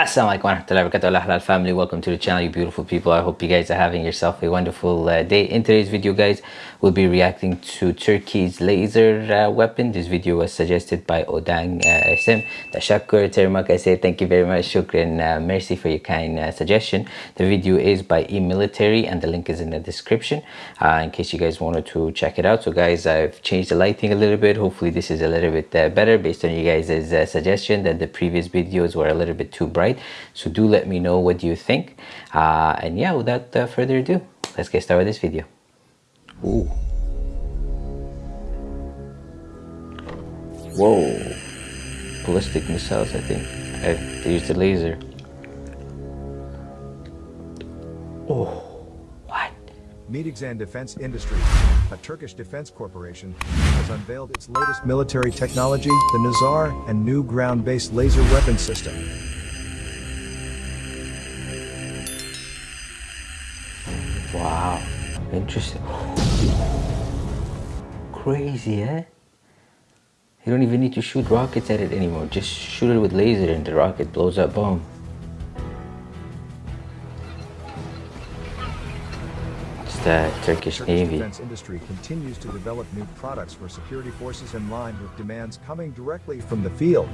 Assalamualaikum warahmatullahi wabarakatuh. Halal family welcome to the channel you beautiful people. I hope you guys are having yourself a wonderful uh, day. In today's video guys we'll be reacting to Turkey's laser uh, weapon. This video was suggested by Odang uh, SM Tashakkur Termak I say thank you very much. Shukran uh, mercy for your kind uh, suggestion. The video is by e-military and the link is in the description uh, in case you guys wanted to check it out. So guys I've changed the lighting a little bit. Hopefully this is a little bit uh, better based on you guys' suggestion that the previous videos were a little bit too bright right? So do let me know what you think. Uh, and yeah without uh, further ado let's get started with this video. Ooh. whoa. Ballistic missiles I think. I used the laser. Oh. Meteksan Defense Industry, a Turkish defense corporation, has unveiled its latest military technology, the Nazar, and new ground-based laser weapon system. Interesting. Crazy, eh? You don't even need to shoot rockets at it anymore. Just shoot it with laser and the rocket blows up, boom. It's the Turkish, Turkish Navy. defense industry continues to develop new products for security forces in line with demands coming directly from the field.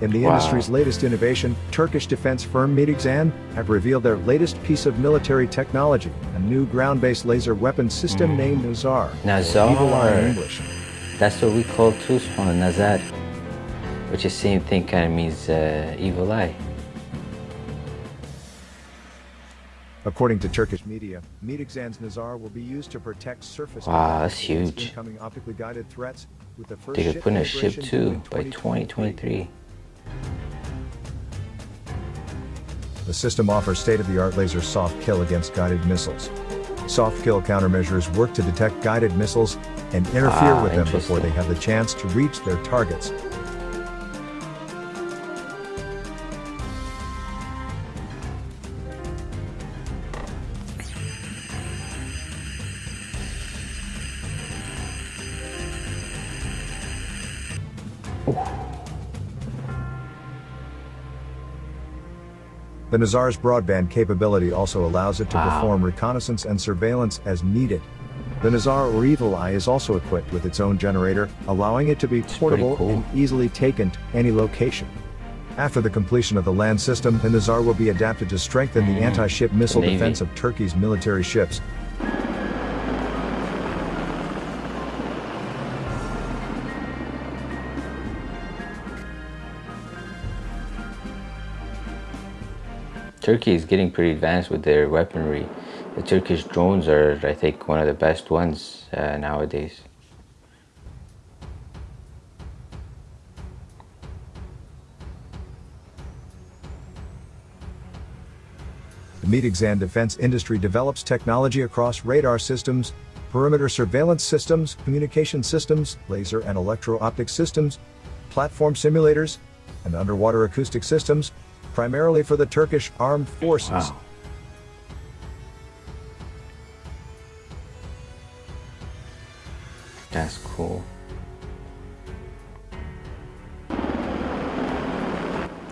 In the wow. industry's latest innovation, Turkish defense firm Meteksan have revealed their latest piece of military technology, a new ground-based laser weapon system mm. named Nazar. Nazar. That's what we call Tusman, Nazar, which is same thing, kind of means uh, evil eye. According to Turkish media, Meteksan's Nazar will be used to protect surface wow, that's huge. incoming optically guided threats with the first they could put in a ship too by 2023. The system offers state-of-the-art laser soft kill against guided missiles. Soft kill countermeasures work to detect guided missiles and interfere ah, with them before they have the chance to reach their targets. The Nazar's broadband capability also allows it to wow. perform reconnaissance and surveillance as needed. The Nazar or Evil Eye is also equipped with its own generator, allowing it to be portable cool. and easily taken to any location. After the completion of the land system, the Nazar will be adapted to strengthen the mm. anti-ship missile defense of Turkey's military ships, Turkey is getting pretty advanced with their weaponry. The Turkish drones are, I think, one of the best ones uh, nowadays. The Meteksan defense industry develops technology across radar systems, perimeter surveillance systems, communication systems, laser and electro-optic systems, platform simulators, and underwater acoustic systems, primarily for the Turkish armed forces. Wow. That's cool.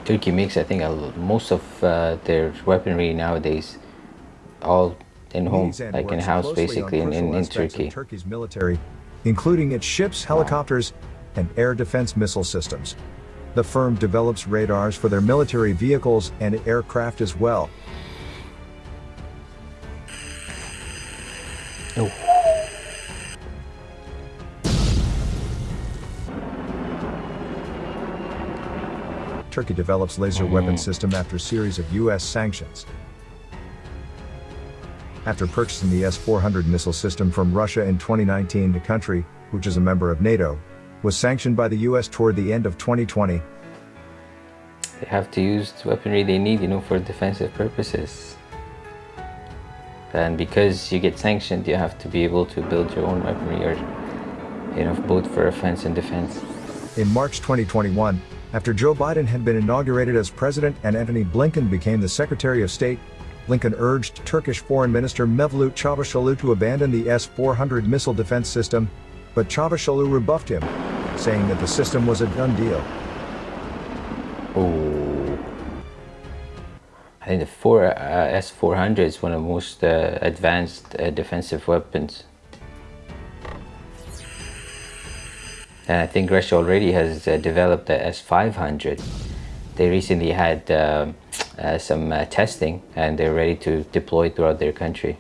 Turkey makes, I think, most of uh, their weaponry nowadays all in home, like in house, basically, in, in, in Turkey. Turkey's military, including its ships, helicopters, wow. and air defense missile systems. The firm develops radars for their military vehicles and aircraft as well. Oh. Turkey develops laser mm. weapon system after series of U.S. sanctions. After purchasing the S-400 missile system from Russia in 2019 the country, which is a member of NATO, was sanctioned by the US toward the end of 2020. They have to use the weaponry they need, you know, for defensive purposes. And because you get sanctioned, you have to be able to build your own weaponry or, you know, both for offense and defense. In March 2021, after Joe Biden had been inaugurated as president and Antony Blinken became the Secretary of State, Blinken urged Turkish Foreign Minister Mevlut Çavuşoğlu to abandon the S-400 missile defense system, but Çavuşoğlu rebuffed him, saying that the system was a done deal. Oh. I think the 4, uh, S400 is one of the most uh, advanced uh, defensive weapons. And I think Russia already has uh, developed the S500. They recently had uh, uh, some testing and they're ready to deploy throughout their country.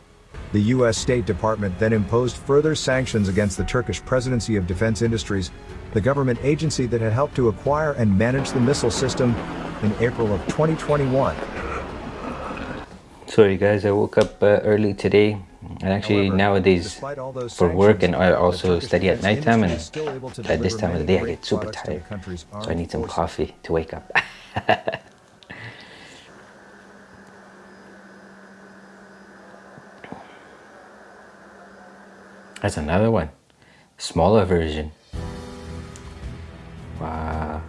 The U.S. State Department then imposed further sanctions against the Turkish Presidency of Defense Industries, the government agency that had helped to acquire and manage the missile system in April of 2021. Sorry guys, I woke up uh, early today and actually However, nowadays for work and I also study at nighttime and at this time of the day I get super tired. So I need some coffee to wake up. That's another one. Smaller version. Wow.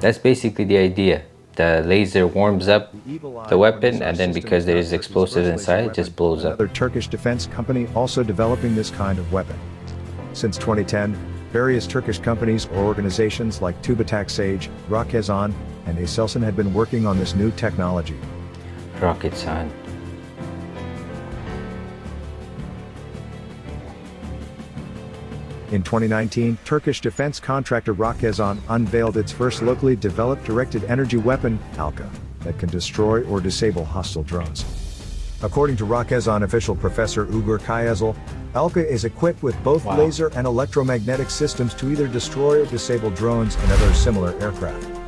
That's basically the idea. The laser warms up the weapon and then because there is explosives inside, it just blows up. Another Turkish defense company also developing this kind of weapon. Since 2010, various Turkish companies or organizations like Tubitak Sage, Roketsan, and Aselsan had been working on this new technology. Roketsan. In 2019, Turkish defense contractor Roketsan unveiled its first locally developed directed energy weapon, Alka, that can destroy or disable hostile drones. According to Roketsan official Professor Ugur Kayazel, Alka is equipped with both wow. laser and electromagnetic systems to either destroy or disable drones and other similar aircraft.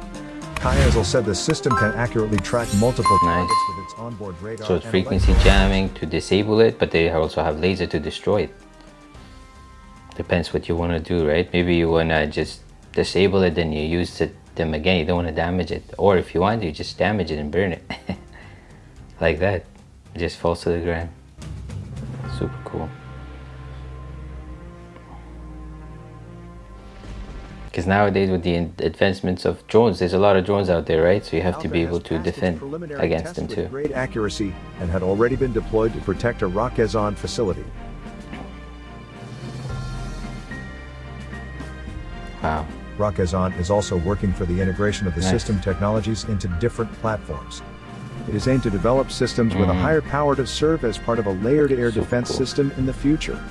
Kayazel said the system can accurately track multiple nice. targets with its onboard radar. So it's frequency jamming to disable it, but they also have laser to destroy it. Depends what you want to do right? Maybe you want to just disable it then you use it, them again you don't want to damage it. Or if you want you just damage it and burn it. Like that. It just falls to the ground. Super cool because nowadays with the advancements of drones there's a lot of drones out there right so you have to be able to defend against them too great accuracy and had already been deployed to protect a Roketsan facility Wow. Roketsan is also working for the integration of the nice. system technologies into different platforms. It is aimed to develop systems mm. with a mm. higher power to serve as part of a layered air defense cool. system in the future.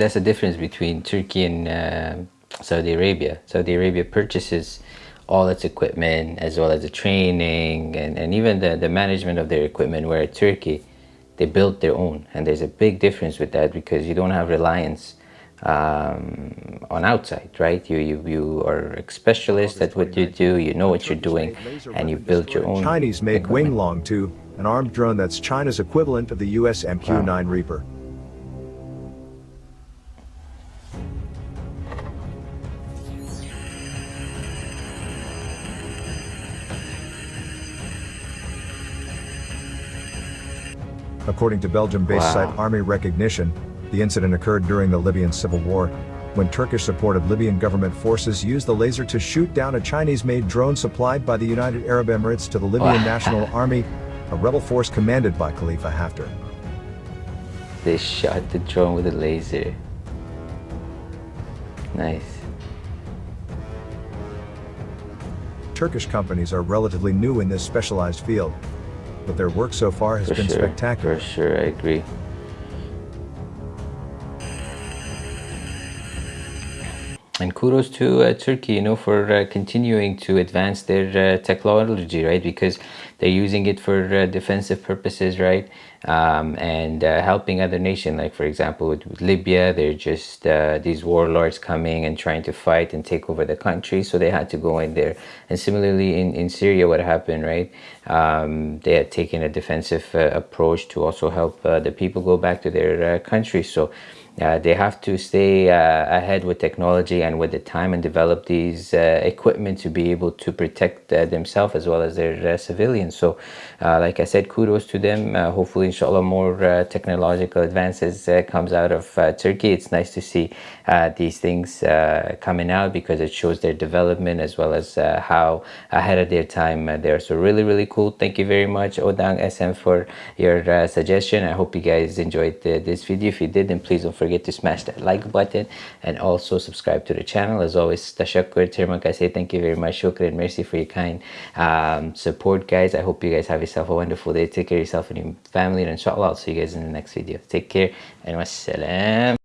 That's the difference between Turkey and uh, Saudi Arabia. Saudi Arabia purchases all its equipment as well as the training and, and even the, the management of their equipment where Turkey, they built their own. And there's a big difference with that because you don't have reliance um, on outside, right? You, you, you are a specialist at what you do, you know what you're doing, and you build your own Chinese-made Wing Loong 2, an armed drone that's China's equivalent of the US MQ-9 wow. Reaper. According to Belgium-based wow. site Army Recognition, the incident occurred during the Libyan civil war, when Turkish-supported Libyan government forces used the laser to shoot down a Chinese-made drone supplied by the United Arab Emirates to the Libyan National Army, a rebel force commanded by Khalifa Haftar. They shot the drone with a laser. Nice. Turkish companies are relatively new in this specialized field, but their work so far has For been sure. spectacular. For sure, I agree. and kudos to uh, Turkey, you know, for uh, continuing to advance their uh, technology, right? Because they're using it for uh, defensive purposes, right? Um, and uh, helping other nations, like for example, with, with Libya, they're just uh, these warlords coming and trying to fight and take over the country, so they had to go in there. And similarly, in, in Syria, what happened, right? Um, they had taken a defensive approach to also help the people go back to their country. So uh, they have to stay uh, ahead with technology and with the time and develop these uh, equipment to be able to protect uh, themselves as well as their uh, civilians. So, uh, like I said, kudos to them. hopefully, inshallah, more technological advances comes out of Turkey. It's nice to see these things coming out because it shows their development as well as how ahead of their time they are. So, really, really cool. Thank you very much, Odang SM, for your suggestion. I hope you guys enjoyed this video. If you did, then please don't forget to smash that like button and also subscribe to the channel. As always tashakkur tirmak i say thank you very much. Shukran mercy for your kind um, support guys. I hope you guys have yourself a wonderful day. Take care of yourself and your family and inshallah i'll see you guys in the next video. Take care and wassalam